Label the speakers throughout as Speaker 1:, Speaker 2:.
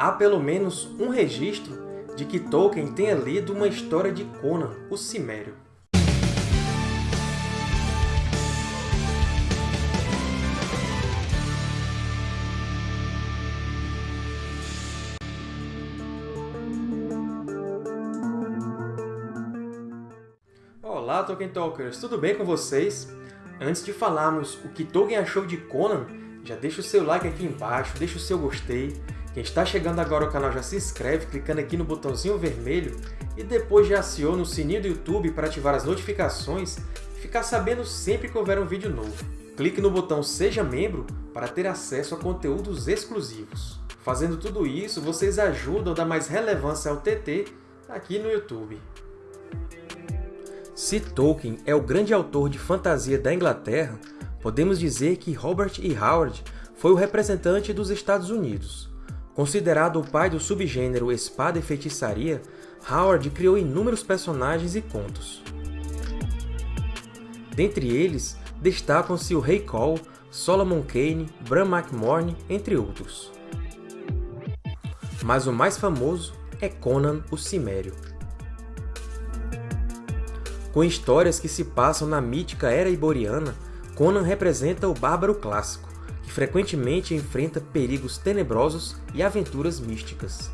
Speaker 1: há pelo menos um registro de que Tolkien tenha lido uma história de Conan, o Cimério. Olá, Tolkien Talkers! Tudo bem com vocês? Antes de falarmos o que Tolkien achou de Conan, já deixa o seu like aqui embaixo, deixa o seu gostei. Quem está chegando agora ao canal já se inscreve clicando aqui no botãozinho vermelho e depois já aciona o sininho do YouTube para ativar as notificações e ficar sabendo sempre que houver um vídeo novo. Clique no botão Seja Membro para ter acesso a conteúdos exclusivos. Fazendo tudo isso, vocês ajudam a dar mais relevância ao TT aqui no YouTube. Se Tolkien é o grande autor de fantasia da Inglaterra, podemos dizer que Robert E. Howard foi o representante dos Estados Unidos. Considerado o pai do subgênero espada e feitiçaria, Howard criou inúmeros personagens e contos. Dentre eles, destacam-se o Rei Cole, Solomon Kane, Bran McMorne, entre outros. Mas o mais famoso é Conan o Cimério. Com histórias que se passam na mítica Era Iboriana, Conan representa o bárbaro clássico, que frequentemente enfrenta perigos tenebrosos e aventuras místicas.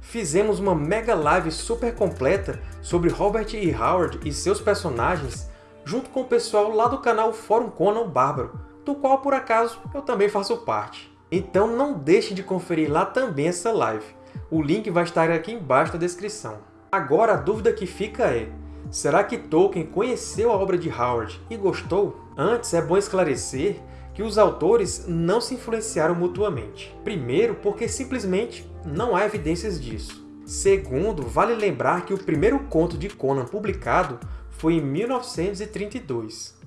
Speaker 1: Fizemos uma mega live super completa sobre Robert E. Howard e seus personagens, junto com o pessoal lá do canal Fórum Conan Bárbaro, do qual, por acaso, eu também faço parte. Então não deixe de conferir lá também essa live. O link vai estar aqui embaixo na descrição. Agora a dúvida que fica é, será que Tolkien conheceu a obra de Howard e gostou? Antes, é bom esclarecer que os autores não se influenciaram mutuamente. Primeiro, porque simplesmente não há evidências disso. Segundo, vale lembrar que o primeiro conto de Conan publicado foi em 1932.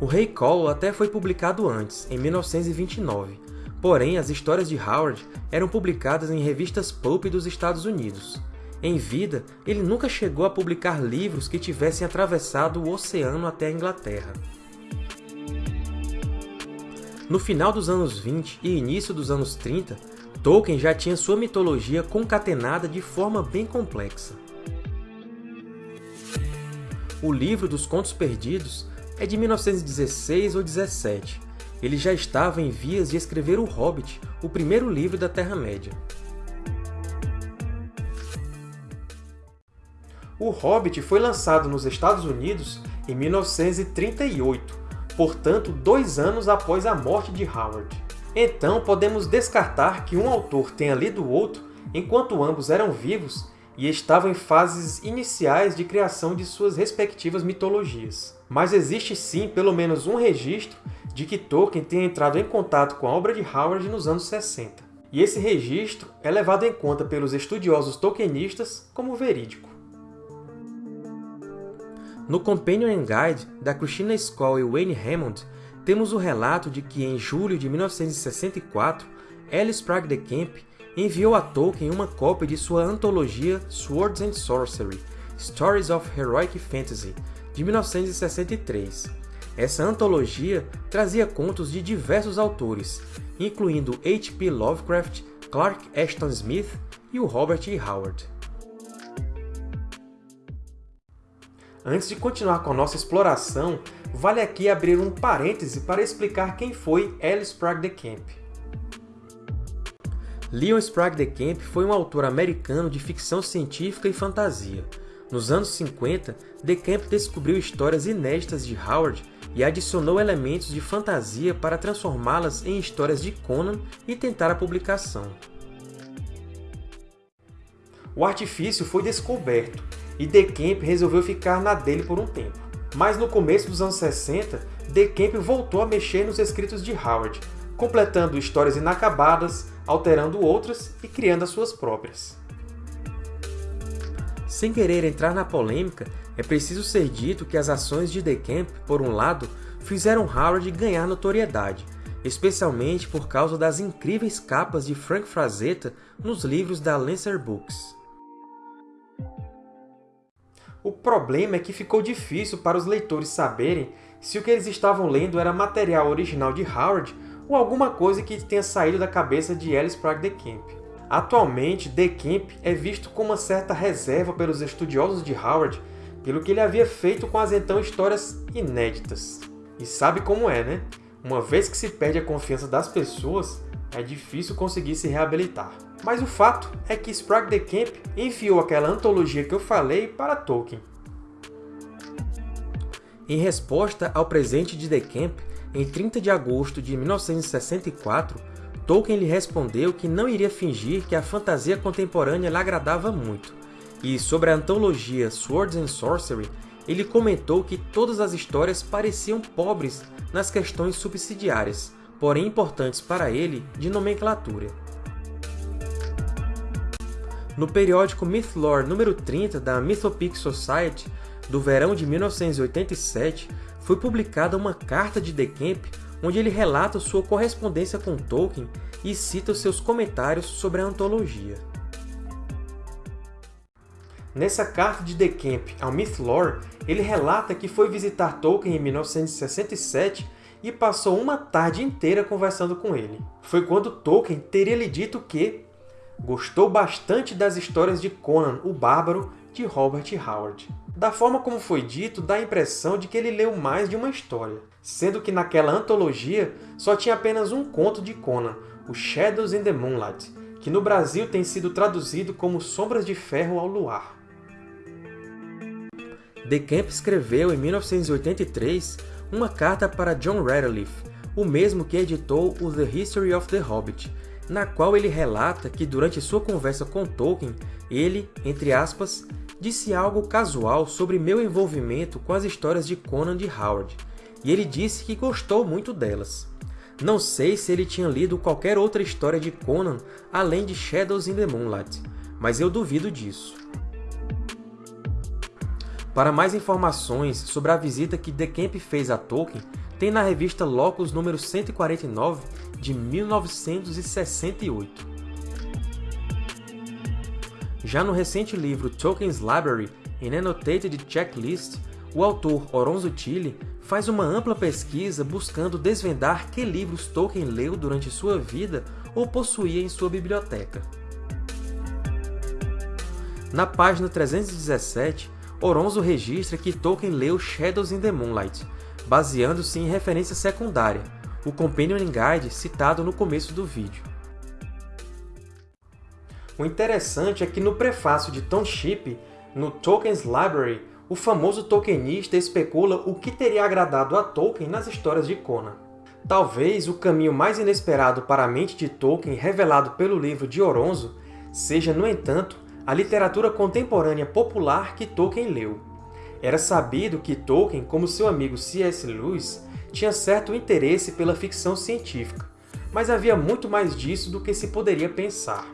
Speaker 1: O Rei Cole até foi publicado antes, em 1929, Porém, as histórias de Howard eram publicadas em revistas pulp dos Estados Unidos. Em vida, ele nunca chegou a publicar livros que tivessem atravessado o oceano até a Inglaterra. No final dos anos 20 e início dos anos 30, Tolkien já tinha sua mitologia concatenada de forma bem complexa. O livro dos Contos Perdidos é de 1916 ou 17, ele já estava em vias de escrever O Hobbit, o primeiro livro da Terra-média. O Hobbit foi lançado nos Estados Unidos em 1938, portanto dois anos após a morte de Howard. Então podemos descartar que um autor tenha lido o outro enquanto ambos eram vivos e estavam em fases iniciais de criação de suas respectivas mitologias. Mas existe sim pelo menos um registro de que Tolkien tenha entrado em contato com a obra de Howard nos anos 60. E esse registro é levado em conta pelos estudiosos tolkienistas como verídico. No Companion Guide, da Christina Skoll e Wayne Hammond, temos o relato de que, em julho de 1964, Alice Sprague de Camp enviou a Tolkien uma cópia de sua antologia Swords and Sorcery – Stories of Heroic Fantasy, de 1963, essa antologia trazia contos de diversos autores, incluindo H.P. Lovecraft, Clark Ashton Smith e o Robert E. Howard. Antes de continuar com a nossa exploração, vale aqui abrir um parêntese para explicar quem foi Alice Sprague de Camp. Leon Sprague de Camp foi um autor americano de ficção científica e fantasia. Nos anos 50, De Camp descobriu histórias inéditas de Howard e adicionou elementos de fantasia para transformá-las em histórias de Conan e tentar a publicação. O artifício foi descoberto, e De Camp resolveu ficar na dele por um tempo. Mas no começo dos anos 60, De Camp voltou a mexer nos escritos de Howard, completando histórias inacabadas, alterando outras e criando as suas próprias. Sem querer entrar na polêmica, é preciso ser dito que as ações de Camp, por um lado, fizeram Howard ganhar notoriedade, especialmente por causa das incríveis capas de Frank Frazetta nos livros da Lancer Books. O problema é que ficou difícil para os leitores saberem se o que eles estavam lendo era material original de Howard ou alguma coisa que tenha saído da cabeça de Ellis Prague de Camp. Atualmente, De Camp é visto com uma certa reserva pelos estudiosos de Howard pelo que ele havia feito com as então histórias inéditas. E sabe como é, né? Uma vez que se perde a confiança das pessoas, é difícil conseguir se reabilitar. Mas o fato é que Sprague de Camp enviou aquela antologia que eu falei para Tolkien. Em resposta ao presente de De Camp, em 30 de agosto de 1964, Tolkien lhe respondeu que não iria fingir que a fantasia contemporânea lhe agradava muito, e sobre a antologia Swords and Sorcery, ele comentou que todas as histórias pareciam pobres nas questões subsidiárias, porém importantes para ele de nomenclatura. No periódico Mythlore número 30 da Mythopic Society, do verão de 1987, foi publicada uma carta de De Camp onde ele relata sua correspondência com Tolkien e cita os seus comentários sobre a antologia. Nessa carta de De Camp ao Mythlore, ele relata que foi visitar Tolkien em 1967 e passou uma tarde inteira conversando com ele. Foi quando Tolkien teria lhe dito que gostou bastante das histórias de Conan o Bárbaro, de Robert Howard. Da forma como foi dito, dá a impressão de que ele leu mais de uma história, sendo que naquela antologia só tinha apenas um conto de Conan, o Shadows in the Moonlight, que no Brasil tem sido traduzido como Sombras de Ferro ao Luar. De Camp escreveu, em 1983, uma carta para John Radcliffe, o mesmo que editou o The History of the Hobbit, na qual ele relata que durante sua conversa com Tolkien, ele, entre aspas, disse algo casual sobre meu envolvimento com as histórias de Conan de Howard, e ele disse que gostou muito delas. Não sei se ele tinha lido qualquer outra história de Conan além de Shadows in the Moonlight, mas eu duvido disso. Para mais informações sobre a visita que De Camp fez a Tolkien, tem na revista Locus número 149, de 1968. Já no recente livro Tolkien's Library, An Annotated Checklist, o autor Oronzo Tille faz uma ampla pesquisa buscando desvendar que livros Tolkien leu durante sua vida ou possuía em sua biblioteca. Na página 317, Oronzo registra que Tolkien leu Shadows in the Moonlight, baseando-se em referência secundária, o Companion Guide citado no começo do vídeo. O interessante é que no prefácio de Tom Shipp, no Tolkien's Library, o famoso tolkienista especula o que teria agradado a Tolkien nas histórias de Conan. Talvez o caminho mais inesperado para a mente de Tolkien revelado pelo livro de Oronzo seja, no entanto, a literatura contemporânea popular que Tolkien leu. Era sabido que Tolkien, como seu amigo C.S. Lewis, tinha certo interesse pela ficção científica, mas havia muito mais disso do que se poderia pensar.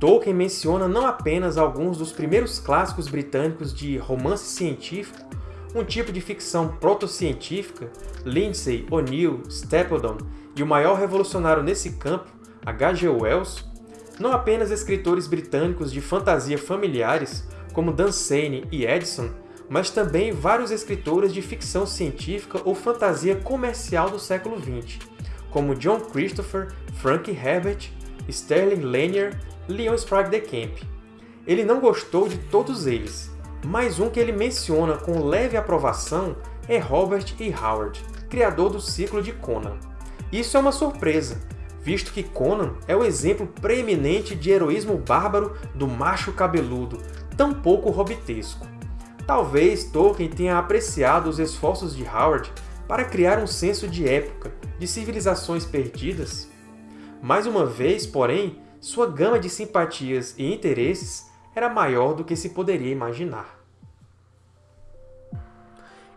Speaker 1: Tolkien menciona não apenas alguns dos primeiros clássicos britânicos de romance científico, um tipo de ficção proto-científica, Lindsay, O'Neill, Stapledon e o maior revolucionário nesse campo, H.G. Wells, não apenas escritores britânicos de fantasia familiares, como Dunsane e Edison, mas também vários escritores de ficção científica ou fantasia comercial do século XX, como John Christopher, Frank Herbert, Sterling Lanier, Leon Sprague de Camp. Ele não gostou de todos eles, mas um que ele menciona com leve aprovação é Robert E. Howard, criador do ciclo de Conan. Isso é uma surpresa, visto que Conan é o exemplo preeminente de heroísmo bárbaro do macho cabeludo, tão pouco hobbitesco. Talvez Tolkien tenha apreciado os esforços de Howard para criar um senso de época, de civilizações perdidas. Mais uma vez, porém, sua gama de simpatias e interesses era maior do que se poderia imaginar.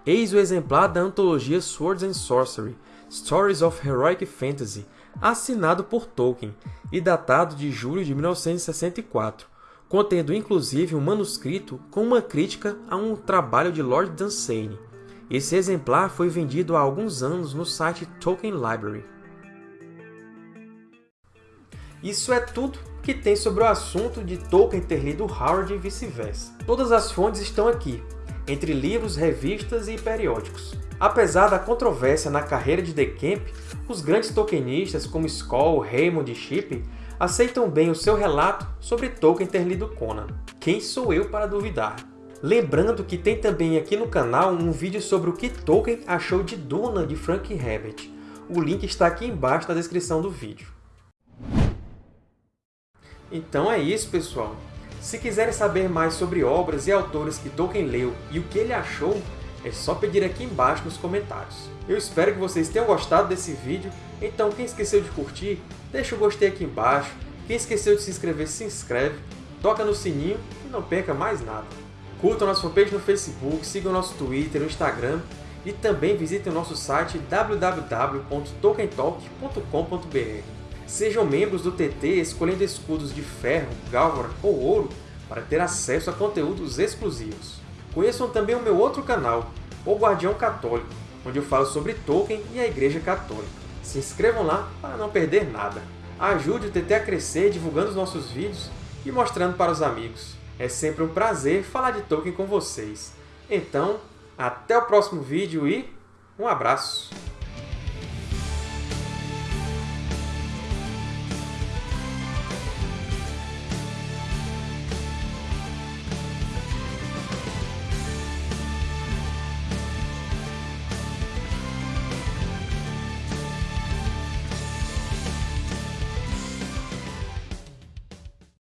Speaker 1: Eis o exemplar da antologia Swords and Sorcery, Stories of Heroic Fantasy, assinado por Tolkien e datado de julho de 1964, contendo inclusive um manuscrito com uma crítica a um trabalho de Lord Dunsane. Esse exemplar foi vendido há alguns anos no site Tolkien Library. Isso é tudo que tem sobre o assunto de Tolkien ter lido Howard e vice-versa. Todas as fontes estão aqui. entre livros, revistas e periódicos. Apesar da controvérsia na carreira de DeCamp, os grandes tolkienistas como Skoll, Raymond e Shippey aceitam bem o seu relato sobre Tolkien ter lido Conan. Quem sou eu para duvidar? Lembrando que tem também aqui no canal um vídeo sobre o que Tolkien achou de Duna de Frank Herbert. O link está aqui embaixo na descrição do vídeo. Então é isso, pessoal! Se quiserem saber mais sobre obras e autores que Tolkien leu e o que ele achou, é só pedir aqui embaixo nos comentários. Eu espero que vocês tenham gostado desse vídeo, então quem esqueceu de curtir, deixa o gostei aqui embaixo, quem esqueceu de se inscrever, se inscreve, toca no sininho e não perca mais nada. Curtam nossa fanpage no Facebook, sigam nosso Twitter, no Instagram e também visitem o nosso site www.tolkientalk.com.br. Sejam membros do TT escolhendo escudos de ferro, gálvora ou ouro para ter acesso a conteúdos exclusivos. Conheçam também o meu outro canal, O Guardião Católico, onde eu falo sobre Tolkien e a Igreja Católica. Se inscrevam lá para não perder nada. Ajude o TT a crescer divulgando os nossos vídeos e mostrando para os amigos. É sempre um prazer falar de Tolkien com vocês. Então, até o próximo vídeo e um abraço!